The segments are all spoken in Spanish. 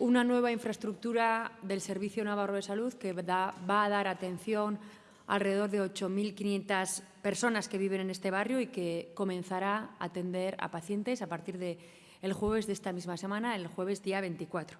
una nueva infraestructura del Servicio Navarro de Salud que va a dar atención a alrededor de 8.500 personas que viven en este barrio y que comenzará a atender a pacientes a partir del el jueves de esta misma semana, el jueves día 24.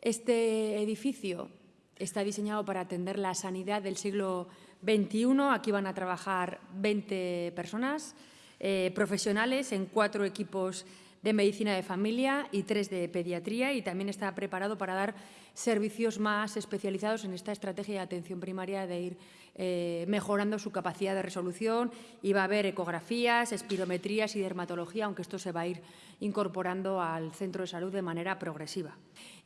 Este edificio está diseñado para atender la sanidad del siglo XXI. Aquí van a trabajar 20 personas eh, profesionales en cuatro equipos de medicina de familia y tres de pediatría y también está preparado para dar servicios más especializados en esta estrategia de atención primaria de ir eh, mejorando su capacidad de resolución y va a haber ecografías, espirometrías y dermatología, aunque esto se va a ir incorporando al centro de salud de manera progresiva.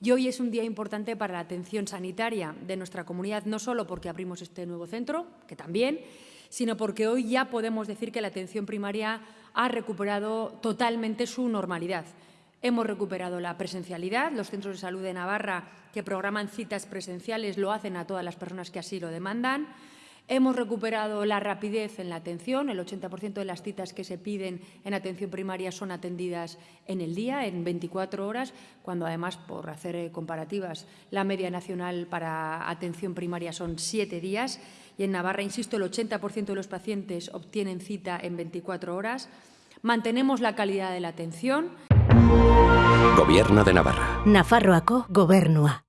Y hoy es un día importante para la atención sanitaria de nuestra comunidad, no solo porque abrimos este nuevo centro, que también, sino porque hoy ya podemos decir que la atención primaria ha recuperado totalmente su normalidad. Hemos recuperado la presencialidad. Los centros de salud de Navarra que programan citas presenciales lo hacen a todas las personas que así lo demandan. Hemos recuperado la rapidez en la atención. El 80% de las citas que se piden en atención primaria son atendidas en el día, en 24 horas, cuando además, por hacer eh, comparativas, la media nacional para atención primaria son siete días. Y en Navarra, insisto, el 80% de los pacientes obtienen cita en 24 horas. Mantenemos la calidad de la atención. Gobierno de Navarra. Nafarroako gobernua.